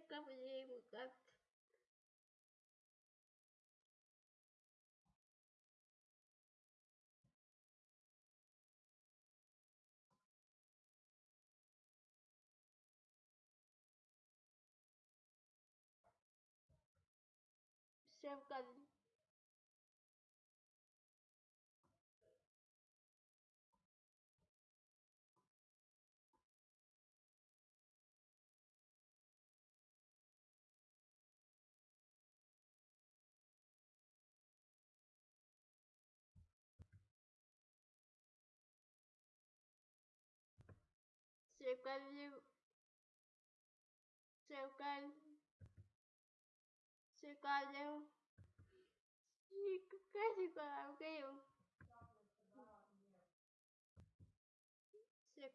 все ко мне, как всем ко Sevgili Sevgili Sevgili Sevgili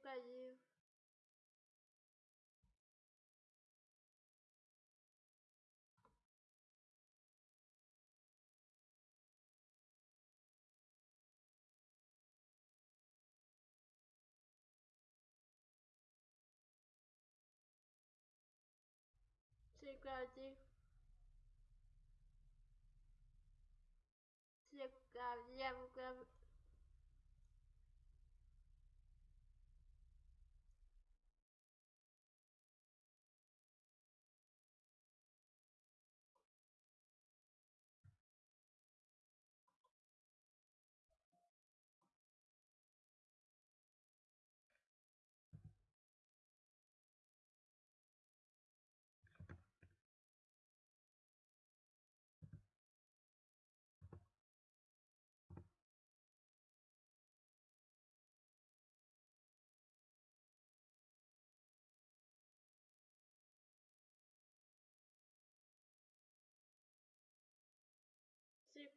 Sevgili против всех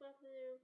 Matthew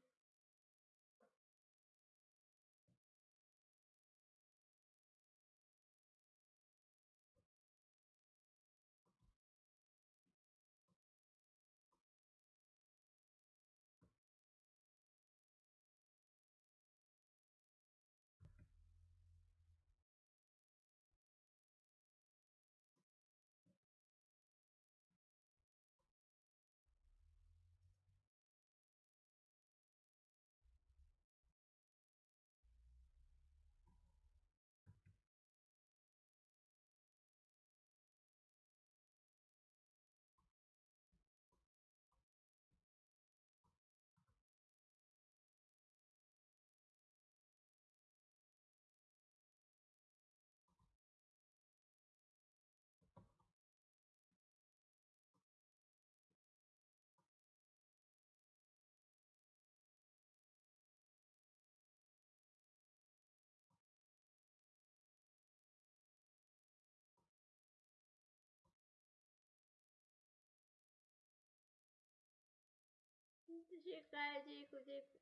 Тихо, тихо, тихо.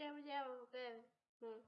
见不见我？嗯。